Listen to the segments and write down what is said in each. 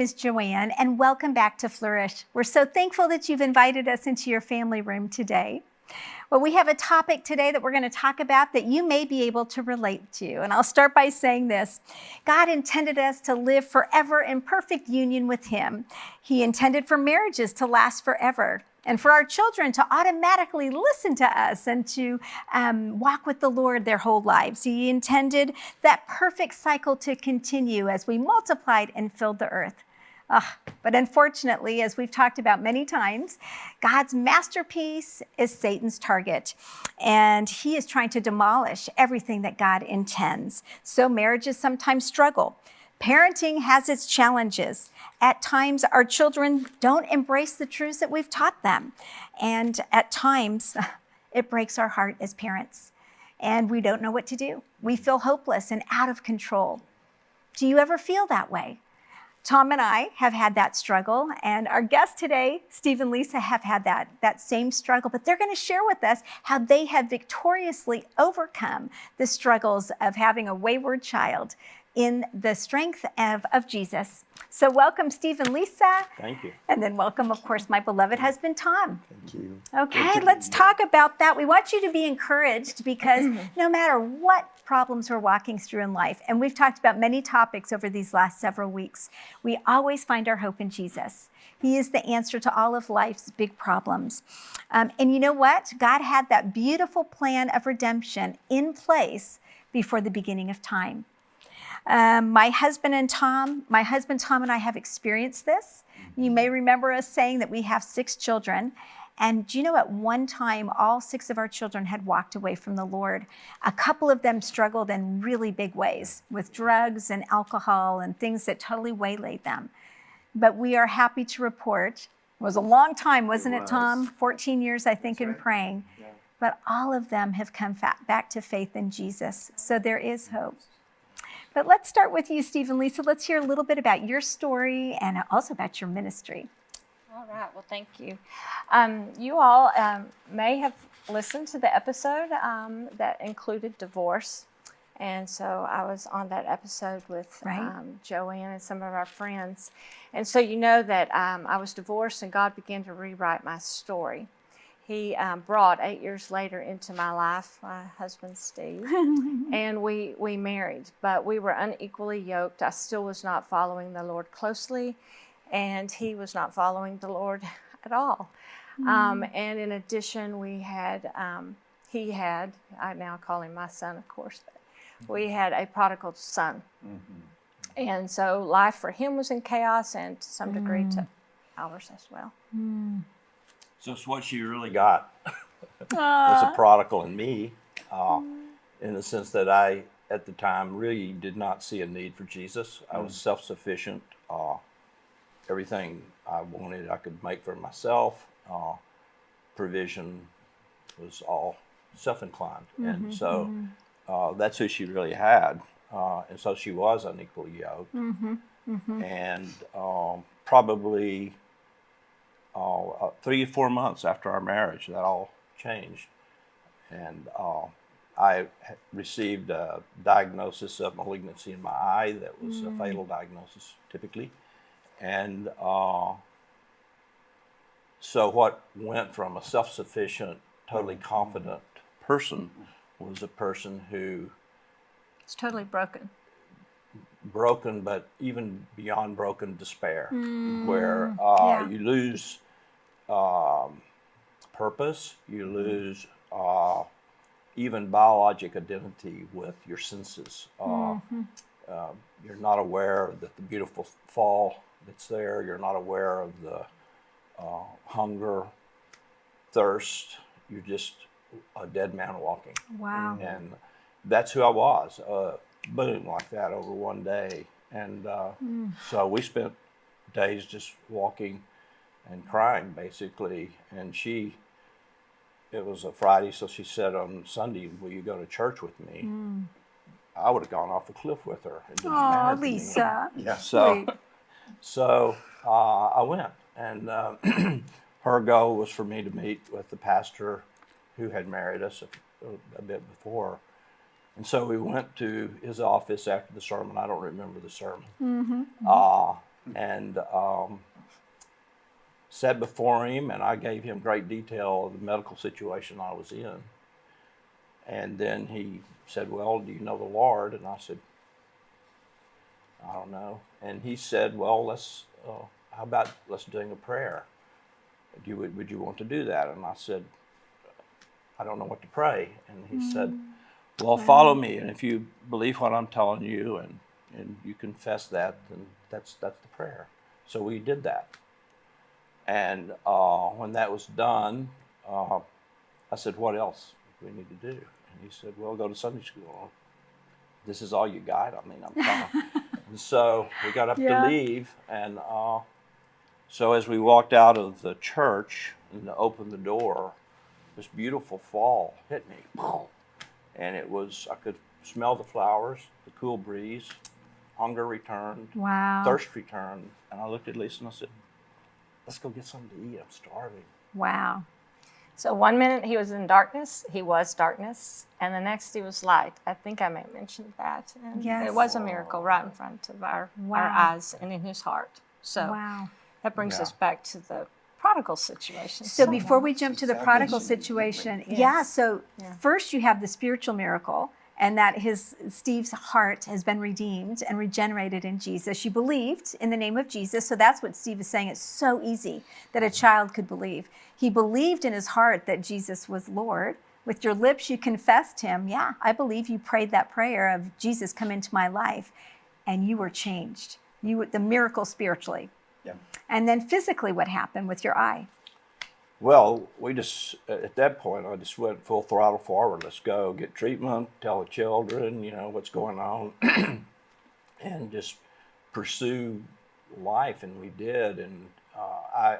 name is Joanne, and welcome back to Flourish. We're so thankful that you've invited us into your family room today. Well, we have a topic today that we're going to talk about that you may be able to relate to. And I'll start by saying this God intended us to live forever in perfect union with Him. He intended for marriages to last forever and for our children to automatically listen to us and to um, walk with the Lord their whole lives. He intended that perfect cycle to continue as we multiplied and filled the earth. Uh, but unfortunately, as we've talked about many times, God's masterpiece is Satan's target, and he is trying to demolish everything that God intends. So marriages sometimes struggle. Parenting has its challenges. At times, our children don't embrace the truths that we've taught them. And at times, it breaks our heart as parents. And we don't know what to do. We feel hopeless and out of control. Do you ever feel that way? Tom and I have had that struggle, and our guests today, Steve and Lisa, have had that, that same struggle, but they're going to share with us how they have victoriously overcome the struggles of having a wayward child in the strength of, of Jesus. So welcome, Steve and Lisa. Thank you. And then welcome, of course, my beloved husband, Tom. Thank you. Okay, let's talk about that. We want you to be encouraged because no matter what problems we're walking through in life, and we've talked about many topics over these last several weeks, we always find our hope in Jesus. He is the answer to all of life's big problems. Um, and you know what? God had that beautiful plan of redemption in place before the beginning of time. Um, my husband and Tom, my husband Tom and I have experienced this. You may remember us saying that we have six children. And do you know, at one time, all six of our children had walked away from the Lord. A couple of them struggled in really big ways with drugs and alcohol and things that totally waylaid them. But we are happy to report, it was a long time, wasn't it, It. Tom? 14 years, I think, That's in right. praying. Yeah. But all of them have come back to faith in Jesus. So there is hope. But let's start with you, Steve and Lisa. Let's hear a little bit about your story and also about your ministry. All right. Well, thank you. Um, you all um, may have listened to the episode um, that included divorce. And so I was on that episode with Right. um, Joanne and some of our friends. And so you know that um, I was divorced and God began to rewrite my story. He um, brought eight years later into my life my husband Steve, and we we married, but we were unequally yoked. I still was not following the Lord closely, and he was not following the Lord at all. Um, and in addition, we had um, he had I now call him my son, of course, but we had a prodigal son, and so life for him was in chaos, and to some degree to ours as well. So it's what she really got. Was a prodigal in me, uh, in the sense that I, at the time, really did not see a need for Jesus. I was self-sufficient. Uh, everything I wanted, I could make for myself. Uh, provision was all self-inclined, and so uh, that's who she really had. Uh, and so she was unequally yoked, and um, probably uh, uh, three or four months after our marriage, that all changed. And uh, I received a diagnosis of malignancy in my eye that was a fatal diagnosis typically. And uh, so, what went from a self sufficient, totally confident person was a person who It's totally broken. broken, but even beyond broken, despair, where uh, yeah. you lose um, purpose, you lose uh, even biologic identity with your senses. Uh, uh, you're not aware that the beautiful fall that's there. You're not aware of the uh, hunger, thirst. You're just a dead man walking Wow. and that's who I was. Uh, boom, like that over one day, and uh, so we spent days just walking and crying, basically. And she, it was a Friday, so she said on Sunday, "Will you go to church with me?" I would have gone off a cliff with her. Oh, matter to me. Lisa. Yeah. So. Sweet. So uh, I went, and uh, her goal was for me to meet with the pastor who had married us a, a bit before. And so we went to his office after the sermon. I don't remember the sermon. Uh, and um, sat before him, and I gave him great detail of the medical situation I was in. And then he said, "Well, do you know the Lord?" And I said, "I don't know." And he said, "Well, let's. Uh, how about let's doing a prayer? Do you would, would you want to do that?" And I said, "I don't know what to pray." And he said, "Well, follow me, and if you believe what I'm telling you, and and you confess that, then that's that's the prayer." So we did that. And uh, when that was done, uh, I said, "What else do we need to do?" And he said, "Well, go to Sunday school." This is all you got. I mean, I'm fine. and so we got up Yeah. to leave, and uh, so as we walked out of the church and opened the door, this beautiful fall hit me, and it was I could smell the flowers, the cool breeze, hunger returned, Wow. thirst returned, and I looked at Lisa and I said, "Let's go get something to eat. I'm starving." Wow. So one minute he was in darkness, he was darkness, and the next he was light. I think I may have mentioned that. And Yes. It was a miracle right in front of our, Wow. our eyes and in his heart. So Wow. that brings Yeah. us back to the prodigal situation. So before we jump to the prodigal Salvation, situation, yeah, so Yeah. first you have the spiritual miracle and that his Steve's heart has been redeemed and regenerated in Jesus. You believed in the name of Jesus. So that's what Steve is saying. It's so easy that a mm-hmm. child could believe. He believed in his heart that Jesus was Lord. With your lips you confessed him. Yeah, I believe you prayed that prayer of Jesus come into my life and you were changed. You were the miracle spiritually. Yeah. And then physically what happened with your eye? Well, we just at that point I just went full throttle forward. Let's go get treatment, tell the children, you know what's going on, and just pursue life. And we did. And uh, I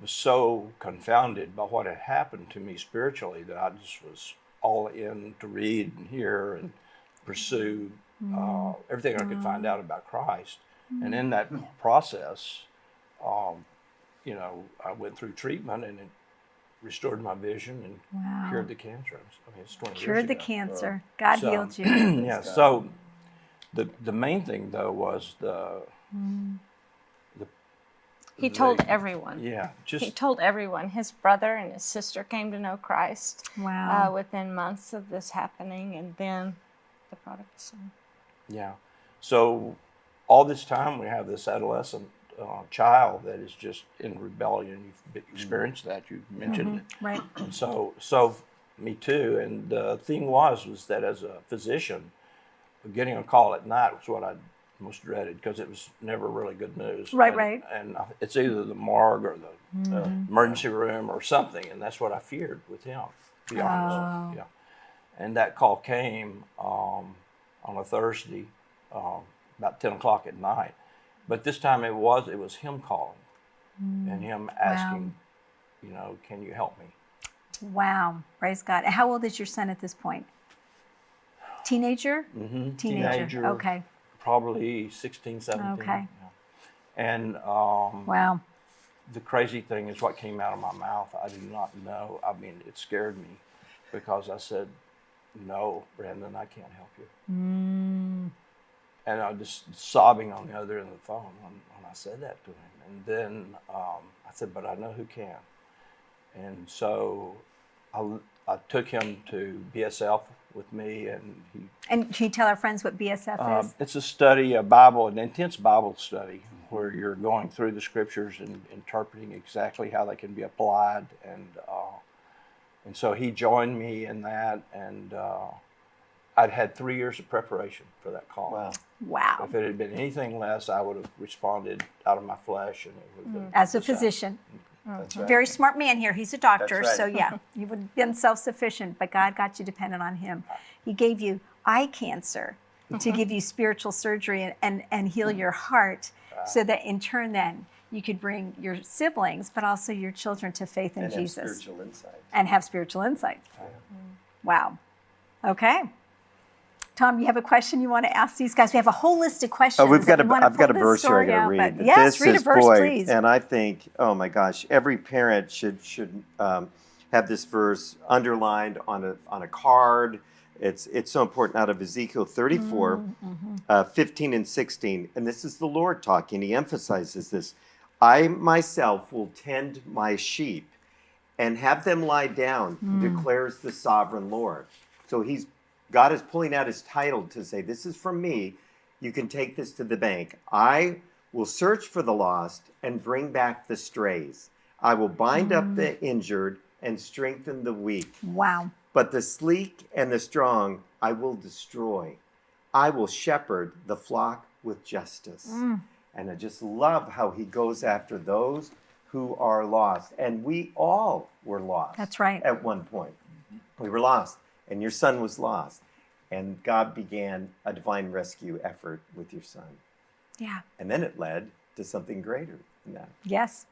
was so confounded by what had happened to me spiritually that I just was all in to read and hear and pursue uh, everything I could find out about Christ. And in that process, um, you know, I went through treatment and it restored my vision and Wow. cured the cancer. I mean, it's 20 years Cured the ago. cancer. God So- healed you. yeah. So the the main thing though was the he told everyone. yeah just He told everyone. His brother and his sister came to know Christ Wow. uh, within months of this happening, and then the prodigal son. yeah. So all this time we have this adolescent uh, child that is just in rebellion. You've experienced that. You've mentioned it. right. And so, so me too. And the thing was, was that as a physician, getting a call at night was what I most dreaded because it was never really good news. Right, and, right. And it's either the morgue or the uh, Mm-hmm. emergency room or something, and that's what I feared with him. To be Oh. yeah. And that call came um, on a Thursday, um, about ten o'clock at night. But this time it was it was him calling Mm. and him asking, you know, can you help me? Wow. Praise God. How old is your son at this point? Teenager? Mm-hmm. Teenager. Okay. Probably 16, 17. Okay. yeah. And um, Wow. the crazy thing is what came out of my mouth. I do not know. I mean, it scared me because I said, no, Brandon, I can't help you. Mm. And I was just sobbing on the other end of the phone when, when I said that to him. And then um, I said, but I know who can. And so I, I took him to BSF with me, and he And can you tell our friends what BSF Um, is? it's a study, a Bible, an intense Bible study, where you're going through the scriptures and interpreting exactly how they can be applied. And uh, and so he joined me in that, and uh, I'd had three years of preparation for that call. Wow. Wow. If it had been anything less, I would have responded out of my flesh, and it would have been mm. As a physician, mm. That's mm. right. very smart man here. He's a doctor, That's so yeah, you would have been self-sufficient, but God got you dependent on Him. He gave you eye cancer to give you spiritual surgery and, and, and heal your heart, so that in turn, then you could bring your siblings, but also your children to faith in and have Jesus spiritual insight. and have spiritual insight. Wow. Okay. Tom, you have a question you want to ask these guys? We have a whole list of questions. Oh, we've got a, we want to I've got a verse here I story got to read. but Yes, this read is a verse, boy, please. and I think, oh my gosh, every parent should should um, have this verse underlined on a on a card. It's it's so important out of Ezekiel 34, uh, 15 and 16. And this is the Lord talking. He emphasizes this. I myself will tend my sheep and have them lie down, declares the sovereign Lord. So he's God is pulling out his title to say, This is from me. You can take this to the bank. I will search for the lost and bring back the strays. I will bind up the mm. injured and strengthen the weak. Wow. But the sleek and the strong I will destroy. I will shepherd the flock with justice. Mm. And I just love how he goes after those who are lost. And we all were lost. That's right. At one point. Mm-hmm. We were lost, and your son was lost. And God began a divine rescue effort with your son. Yeah. And then it led to something greater than that. Yes.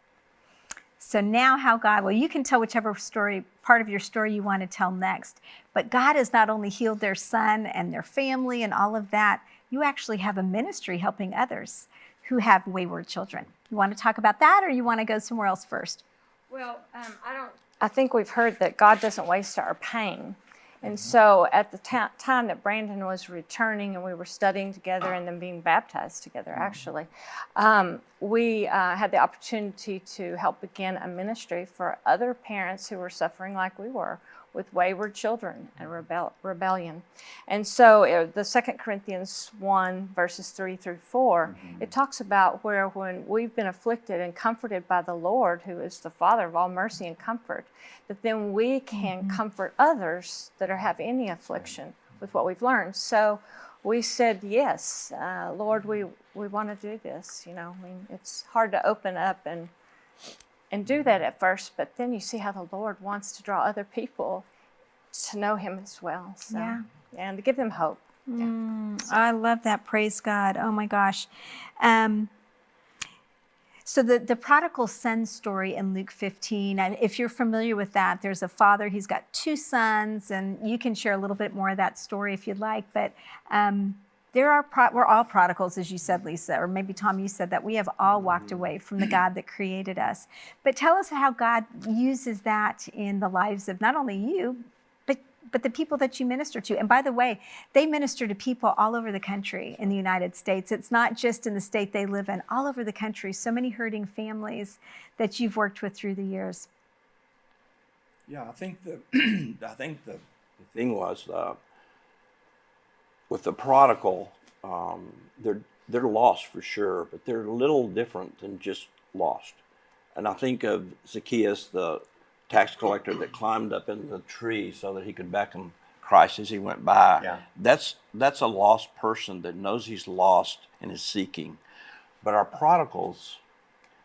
So now, how God, well, you can tell whichever story, part of your story you want to tell next. But God has not only healed their son and their family and all of that, you actually have a ministry helping others who have wayward children. You want to talk about that or you want to go somewhere else first? Well, um, I don't. I think we've heard that God doesn't waste our pain. And so at the time that Brandon was returning and we were studying together and then being baptized together, actually, um, we uh, had the opportunity to help begin a ministry for other parents who were suffering like we were with wayward children and rebel- rebellion. And so uh, the Second Corinthians 1, verses 3 through 4, it talks about where when we've been afflicted and comforted by the Lord, who is the Father of all mercy and comfort, that then we can comfort others that are have any affliction with what we've learned. So we said, yes, uh, Lord, we, we want to do this. You know, I mean, it's hard to open up and and do that at first, but then you see how the Lord wants to draw other people to know Him as well. So, Yeah. and to give them hope. I love that. Praise God. Oh my gosh. Um, so the, the prodigal son story in Luke 15, and if you're familiar with that, there's a father, he's got two sons, and you can share a little bit more of that story if you'd like. But um, there are pro- we're all prodigals, as you said, Lisa, or maybe Tom, you said that we have all walked away from the God that created us. But tell us how God uses that in the lives of not only you, but but the people that you minister to. And by the way, they minister to people all over the country in the United States. It's not just in the state they live in, all over the country. So many hurting families that you've worked with through the years. Yeah, I think the I think the, the thing was uh, with the prodigal, um, they're they're lost for sure, but they're a little different than just lost. And I think of Zacchaeus, the tax collector that climbed up in the tree so that he could beckon Christ as he went by. Yeah. That's that's a lost person that knows he's lost and is seeking. But our prodigals,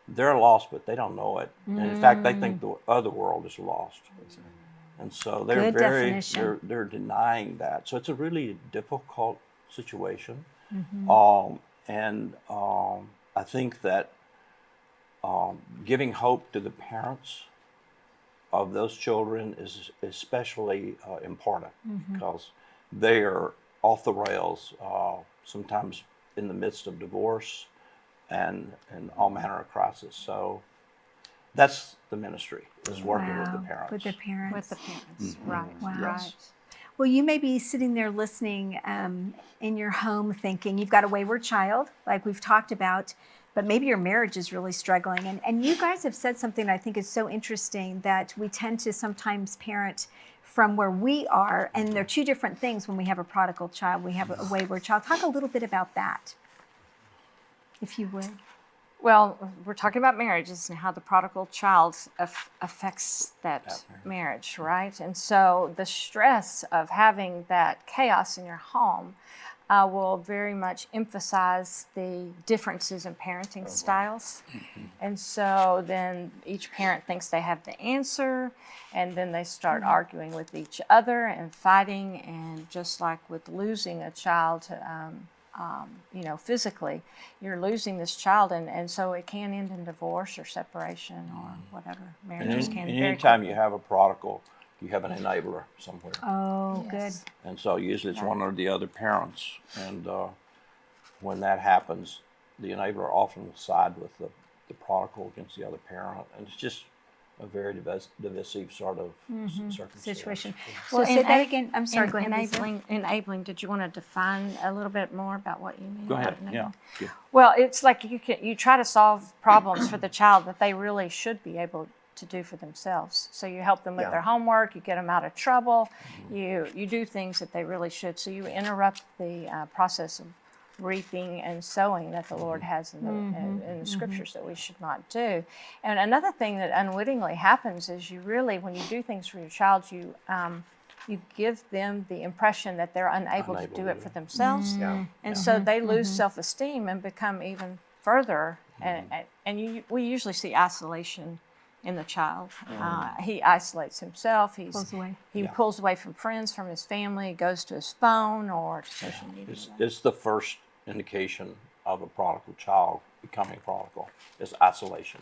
they're lost, but they don't know it. And in fact, they think the other world is lost. And so they're Good very definition. they're they're denying that. So it's a really difficult situation. Mm-hmm. Um, and um, I think that um, giving hope to the parents of those children is especially uh, important Mm-hmm. because they are off the rails, uh, sometimes in the midst of divorce and, and all manner of crisis. So that's the ministry, is working with the parents. With the parents. With the parents, right? Wow. Right. Well, you may be sitting there listening um, in your home thinking you've got a wayward child, like we've talked about, but maybe your marriage is really struggling. And, and you guys have said something I think is so interesting that we tend to sometimes parent from where we are, and they're two different things when we have a prodigal child, we have a wayward child. Talk a little bit about that, if you would. Well, we're talking about marriages and how the prodigal child aff- affects that marriage, right? And so the stress of having that chaos in your home uh, will very much emphasize the differences in parenting styles. And so then each parent thinks they have the answer, and then they start arguing with each other and fighting. And just like with losing a child, um, um, you know, physically, you're losing this child, and, and so it can end in divorce or separation or whatever. And Marriages any- can and anytime you have a prodigal, you have an enabler somewhere. Oh, Yes. And so usually it's one or the other parents. And uh, when that happens, the enabler often will side with the, the prodigal against the other parent. And it's just a very divis- divisive sort of s- circumstance. Situation. So Well, say that again. I'm sorry. en- go ahead. Lisa. enabling, enabling. Did you want to define a little bit more about what you mean? Go ahead. Yeah. yeah. Well, it's like you can you try to solve problems for the child that they really should be able to do for themselves. So you help them with Yeah. their homework, you get them out of trouble, you you do things that they really should. So you interrupt the uh, process of reaping and sowing that the Lord mm-hmm. has in the, in, mm-hmm. in the mm-hmm. scriptures that we should not do. And another thing that unwittingly happens is you really, when you do things for your child, you um, you give them the impression that they're unable, Unable to do it do for it. themselves. Yeah. And so they lose self-esteem and become even further. And, and- and you, we usually see isolation in the child. Uh, he isolates himself. He's, Pulls away. He Yeah. pulls away from friends, from his family, goes to his phone or to social media. It's, it's the first indication of a prodigal child becoming prodigal. Is isolation.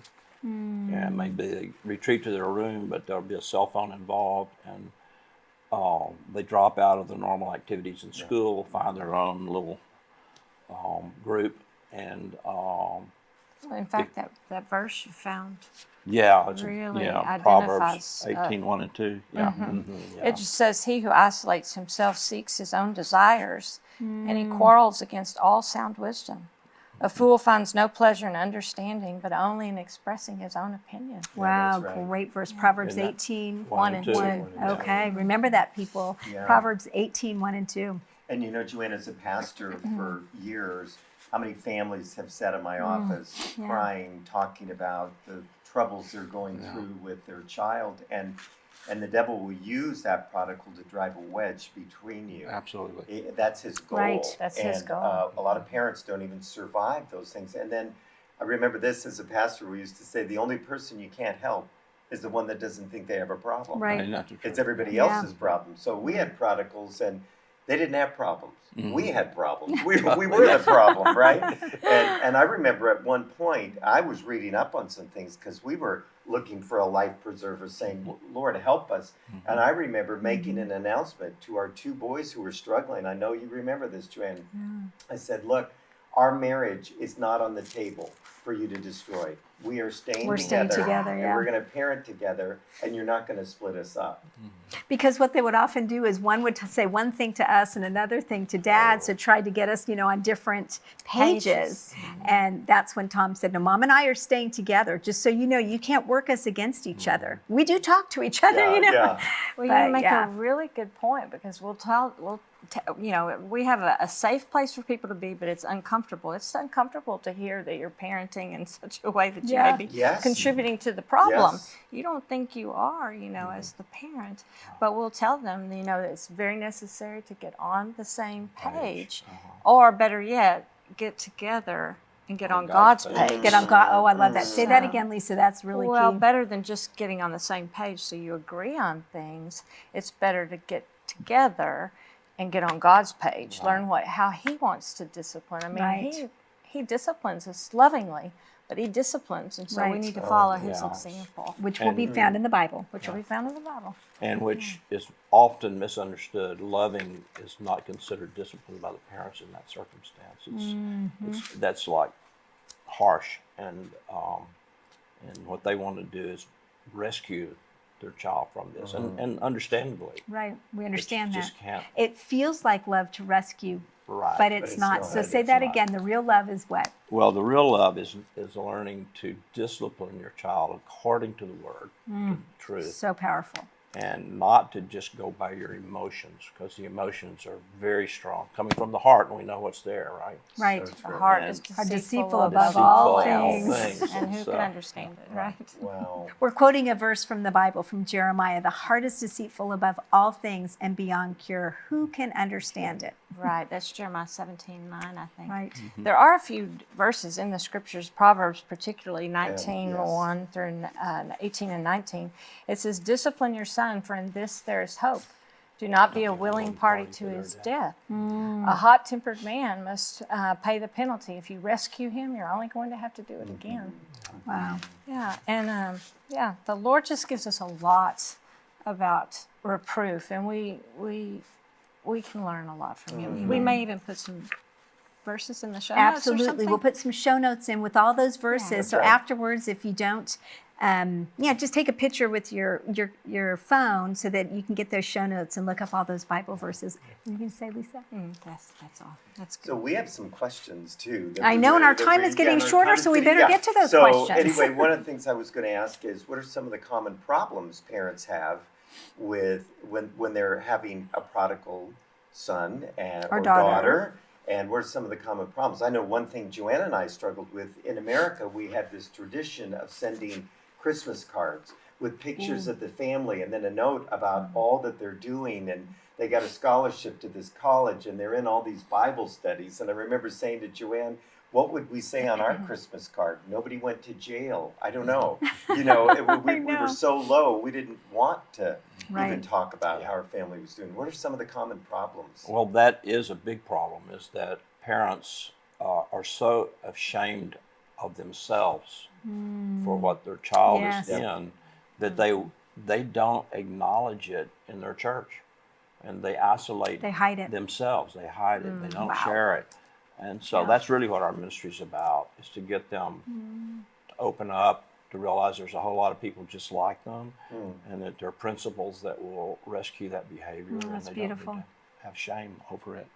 Yeah, it may be they retreat to their room, but there'll be a cell phone involved, and um, they drop out of the normal activities in school, find their own little um, group, and um, in fact, that, that verse you found, yeah, it's a- Really yeah, Proverbs identifies, uh, 18, 1 and 2. Yeah, mhm, yeah. it just says, He who isolates himself seeks his own desires, and he quarrels against all sound wisdom. A fool finds no pleasure in understanding, but only in expressing his own opinion. Wow, that's right. great verse. Proverbs Isn't that 18, one and and two. two. Yeah. Okay, remember that, people. Yeah. Proverbs 18, 1 and 2. And you know, Joanne, as a pastor Mm-hmm. for years, how many families have sat in my Mm, office crying, talking about the troubles they're going through with their child, and and the devil will use that prodigal to drive a wedge between you. Absolutely. I- that's his goal. Right. That's his goal. Uh, a lot of parents don't even survive those things. And then I remember this as a pastor. We used to say the only person you can't help is the one that doesn't think they have a problem. Right. And that's It's truth. everybody Yeah. else's problem. So we had prodigals and they didn't have problems. Mhm. We had problems. We, we were the problem, right? And, and I remember at one point I was reading up on some things because we were looking for a life preserver saying, Lord, help us. And I remember making an announcement to our two boys who were struggling. I know you remember this, Joanne. I said, Look, our marriage is not on the table for you to destroy. We are staying We're together. staying together, and yeah. we're going to parent together, and you're not going to split us up. Mm-hmm. Because what they would often do is one would say one thing to us and another thing to dad, so oh. try to get us, you know, on different pages. Pages. Mm-hmm. And that's when Tom said, "No, mom and I are staying together. Just so you know, you can't work us against each mm-hmm. other. We do talk to each other, Yeah, you know." yeah. Well, But, make yeah. a really good point because we'll tell, we'll, you know, we have a, a safe place for people to be, but it's uncomfortable. It's uncomfortable to hear that you're parenting in such a way that you Yeah. may be Yes. contributing to the problem. Yes. You don't think you are, you know, mm-hmm. as the parent, but we'll tell them, you know, that it's very necessary to get on the same page, uh-huh. or better yet, get together and get on, On God's, God's page. page. Get on God. Oh, I love that. Say that mm-hmm. again, Lisa. That's really well, key. better than just getting on the same page so you agree on things. It's better to get together and get on God's page. Learn what how He wants to discipline. I mean, Right. He He disciplines us lovingly, but He disciplines, and so we Right. need to Oh, follow His yeah. example, which will be And- found in the Bible. which will be found in the Bible. and which is often misunderstood. Loving is not considered discipline by the parents in that circumstance. It's, it's that's like harsh, and um, and what they want to do is rescue their child from this, and, and understandably, Right. We understand that. just can't It feels like love to rescue, right. but it's, it's not. not. So say that not. again. The real love is what? Well, the real love is is learning to discipline your child according to the word, to the mm. truth, So powerful. and not to just go by your emotions, because the emotions are very strong, coming from the heart, and we know what's there, right? Right. So The true. heart And- is deceitful, deceitful above above Deceitful all of all things. things. and who So- can understand it, right? Wow. We're quoting a verse from the Bible from Jeremiah. The heart is deceitful above all things and beyond cure. Who can understand it? Right. That's Jeremiah 17, 9, I think. Right. Mm-hmm. There are a few verses in the scriptures, Proverbs particularly 19, yes. 1 through uh, 18 and 19. It says, Discipline your son, for in this there is hope. Do not be a willing party to his death. A hot tempered man must uh, pay the penalty. If you rescue him, you're only going to have to do it again. Wow. Yeah, and um, yeah, the Lord just gives us a lot about reproof, and we we we can learn a lot from Him. We may even put some verses in the show notes or Absolutely. We'll put some show notes in with all those verses. so right. afterwards, if you don't um, yeah, just take a picture with your, your your phone so that you can get those show notes and look up all those Bible verses. What are you going to say, Lisa? Mm, that's that's all. That's good. So we have some questions too. I know, and our time is getting yeah, shorter, so we better yeah. get to those so questions. anyway, one of the things I was going to ask is, what are some of the common problems parents have with when when they're having a prodigal son and Or or, daughter. daughter. And what are some of the common problems? I know one thing Joanna and I struggled with in America. We had this tradition of sending Christmas cards with pictures mm. of the family and then a note about all that they're doing and they got a scholarship to this college and they're in all these Bible studies. And I remember saying to Joanne, what would we say on our Christmas card? Nobody went to jail. I don't know. You know, it, we, I we were so low, we didn't want to even talk about how our family was doing. What are some of the common problems? Well, that is a big problem. Is that parents uh, are so ashamed of themselves for what their child Yes. is in that they they don't acknowledge it in their church, and they isolate They hide it. themselves. They hide it. they don't wow. share it, and so Yeah. that's really what our ministry is about: is to get them to open up, to realize there's a whole lot of people just like them, Hmm. and that there are principles that will rescue that behavior, and Mm, that's they beautiful. don't need to have shame over it,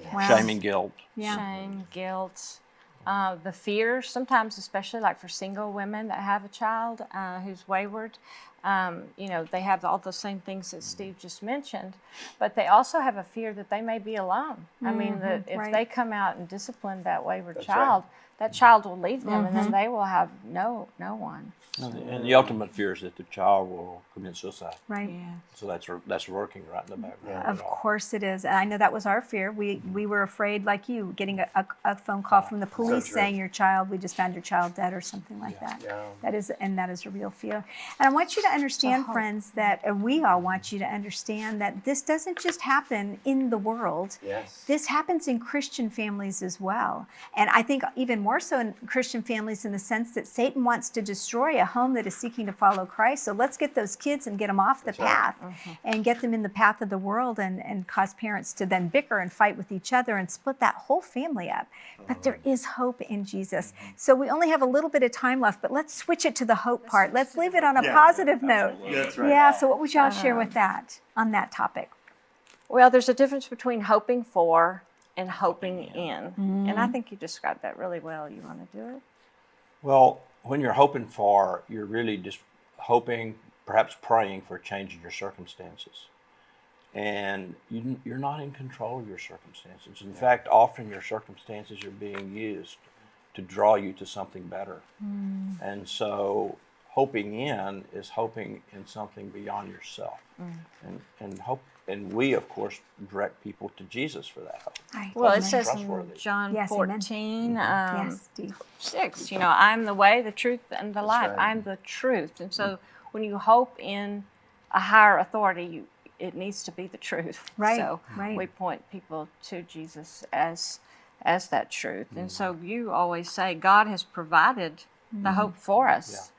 Yeah. Wow. shame and guilt. Yeah. Shame, guilt, uh, the fear, sometimes, especially like for single women that have a child uh, who's wayward. Um, you know, they have all the same things that Steve just mentioned, but they also have a fear that they may be alone. I mean, that mm-hmm. if right. they come out and discipline that wayward That's right. child, that child will leave them, and then mm-hmm. they will have no no one. And the, and the ultimate fear is that the child will commit suicide. Right. So that's that's working right in the background. Of of it all. course it is. And I know that was our fear. We mm-hmm. we were afraid, like you, getting a, a, a phone call ah, from the police true. saying your child, we just found your child dead or something like that. Yeah. That is, and that is a real fear. And I want you to understand, friends, that and we all want you to understand that this doesn't just happen in the world. Yes. This happens in Christian families as well. And I think even more so in Christian families in the sense that Satan wants to destroy a home that is seeking to follow Christ. So let's get those kids and get them off the That's right. path and get them in the path of the world and, and cause parents to then bicker and fight with each other and split that whole family up. But there mm-hmm. is hope in Jesus. Mm-hmm. So we only have a little bit of time left, but let's switch it to the hope part. Let's leave it on a Yeah, positive note. That's right. Yeah, so what would y'all share uh-huh. with that on that topic? Well, there's a difference between hoping for and hoping in, mm-hmm. and I think you described that really well. You want to do it? Well, when you're hoping for, you're really just hoping, perhaps praying for a change in your circumstances. And you, you're not in control of your circumstances. In fact, often your circumstances are being used to draw you to something better. Mm. And so, hoping in is hoping in something beyond yourself. And, and hope, and we, of course, direct people to Jesus for that hope. Right. Well, it says in John Yes, 14, mm-hmm. um, yes, 6, you know, I'm the way, the truth, and the life. right. I'm the truth. And so mm-hmm. when you hope in a higher authority, you, it needs to be the truth. Right, So right. we point people to Jesus as as that truth. And mm-hmm. so you always say God has provided the hope for us.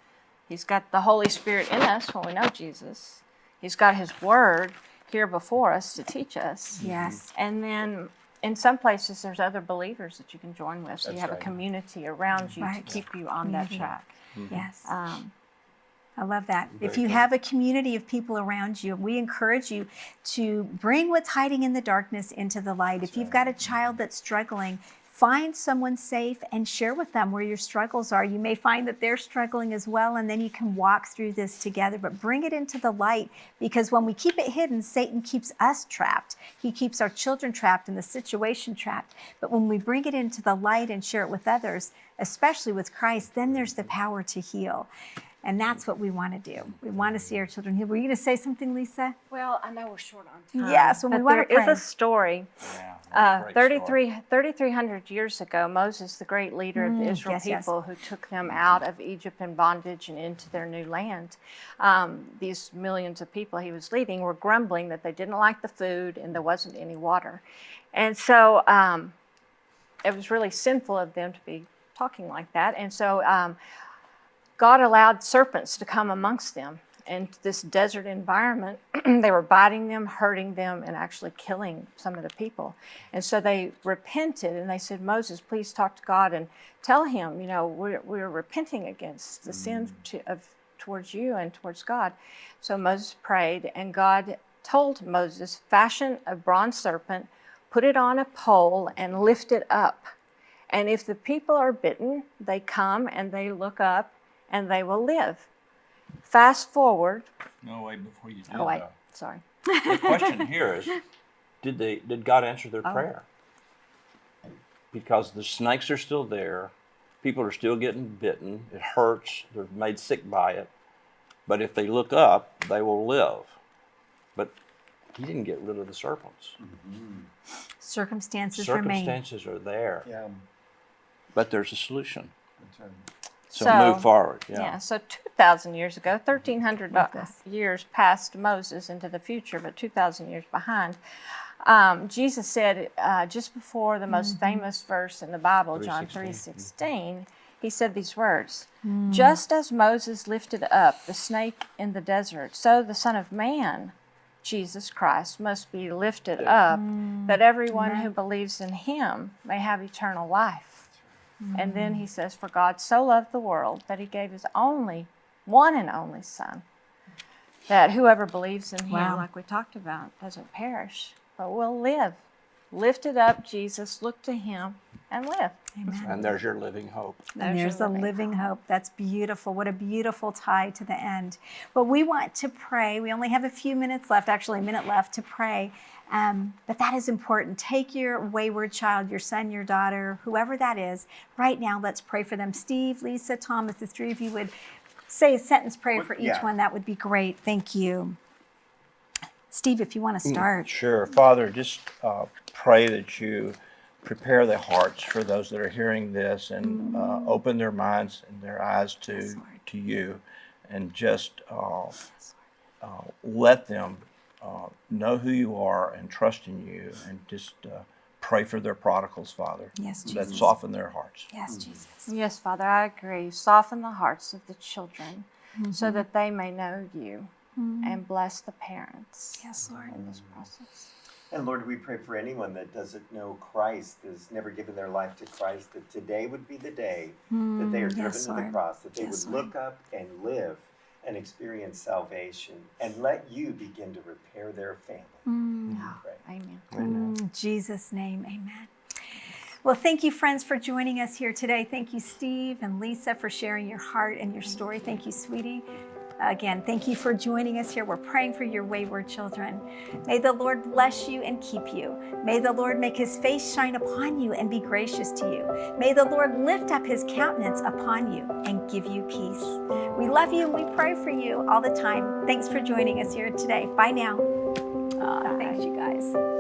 He's got the Holy Spirit in us when we know Jesus. He's got his word here before us to teach us. Yes. Mm-hmm. And then in some places, there's other believers that you can join with. So you have right. a community around you Right. to keep you on that mm-hmm. track. Yes. Um, I love that. if you cool. have a community of people around you, we encourage you to bring what's hiding in the darkness into the light. if you've got a child that's struggling, find someone safe and share with them where your struggles are. You may find that they're struggling as well, and then you can walk through this together. But bring it into the light because when we keep it hidden, Satan keeps us trapped. He keeps our children trapped and the situation trapped. But when we bring it into the light and share it with others, especially with Christ, then there's the power to heal. And that's what we want to do. We want to see our children healed. Were you going to say something, Lisa? well, I know we're short on time. Yeah, so we but wanna there is pray. a story. Yeah, Uh, great 33 3,300 years ago, Moses, the great leader of the Israel yes, yes. people who took them out of Egypt in bondage and into their new land, um, these millions of people he was leading were grumbling that they didn't like the food and there wasn't any water. And so um, it was really sinful of them to be talking like that. And so um, God allowed serpents to come amongst them. in this desert environment, they were biting them, hurting them, and actually killing some of the people. And so they repented and they said, Moses, please talk to God and tell him, you know, we're, we're repenting against the sin mm. to, of, towards you and towards God. So Moses prayed, and God told Moses, fashion a bronze serpent, put it on a pole, and lift it up. And if the people are bitten, they come and they look up and they will live. Fast forward. No, wait, before you do Oh, wait, that. sorry. The question here is, did they, did God answer their Oh. prayer? Because the snakes are still there, people are still getting bitten, it hurts, they're made sick by it. But if they look up, they will live. But he didn't get rid of the serpents. Mm-hmm. Circumstances remain. Circumstances are there, Yeah, but there's a solution. that's right. So, So, move forward. Yeah. Yeah. so 2,000 years ago, 1,300 Love years past Moses into the future, but 2,000 years behind. Um, Jesus said uh, just before the most Mm-hmm. famous verse in the Bible, John 3:16. 3:16, he said these words: Mm. "Just as Moses lifted up the snake in the desert, so the Son of Man, Jesus Christ, must be lifted up, Mm. that everyone who believes in Him may have eternal life." And then he says, For God so loved the world that he gave his only, one and only Son, that whoever believes in him, Wow. like we talked about, doesn't perish, but will live. Lift it up, Jesus, look to him and live. Amen. And there's your living hope. And there's a living hope. That's beautiful. What a beautiful tie to the end. But we want to pray. We only have a few minutes left, actually, a minute left to pray. Um, but that is important. Take your wayward child, your son, your daughter, whoever that is, right now. Let's pray for them. Steve, Lisa, Thomas, the three of you would say a sentence prayer for each yeah. one. That would be great. Thank you. Steve, if you want to start. Sure. Father, just uh, pray that you prepare the hearts for those that are hearing this and uh, open their minds and their eyes to, to you and just uh, uh, let them uh, know who you are and trust in you and just uh, pray for their prodigals, Father. Yes, Jesus. That Jesus. soften their hearts. Yes, Jesus. Yes, Father, I agree. Soften the hearts of the children so that they may know you and bless the parents Yes, Lord. in this process. And Lord, we pray for anyone that doesn't know Christ, has never given their life to Christ, that today would be the day that they are driven yes, to the cross, that they Yes, would Lord. look up and live and experience salvation and let you begin to repair their family. Mm. We pray. Amen. In Jesus' name, amen. Well, thank you, friends, for joining us here today. Thank you, Steve and Lisa, for sharing your heart and your story. Thank you, sweetie. Again, thank you for joining us here. We're praying for your wayward children. May the Lord bless you and keep you. May the Lord make his face shine upon you and be gracious to you. May the Lord lift up his countenance upon you and give you peace. We love you and we pray for you all the time. Thanks for joining us here today. Bye now. Aw, thanks, you guys.